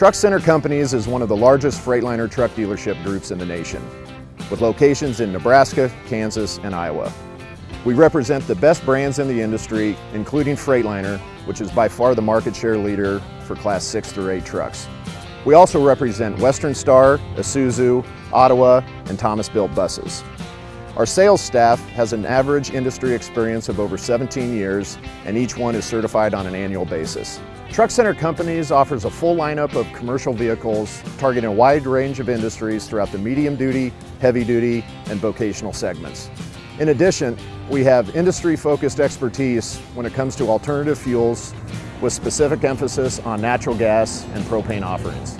Truck Center Companies is one of the largest Freightliner truck dealership groups in the nation, with locations in Nebraska, Kansas, and Iowa. We represent the best brands in the industry, including Freightliner, which is by far the market share leader for Class 6 through 8 trucks. We also represent Western Star, Isuzu, Ottawa, and Thomas Built buses. Our sales staff has an average industry experience of over 17 years, and each one is certified on an annual basis. Truck Center Companies offers a full lineup of commercial vehicles targeting a wide range of industries throughout the medium duty, heavy duty, and vocational segments. In addition, we have industry-focused expertise when it comes to alternative fuels with specific emphasis on natural gas and propane offerings.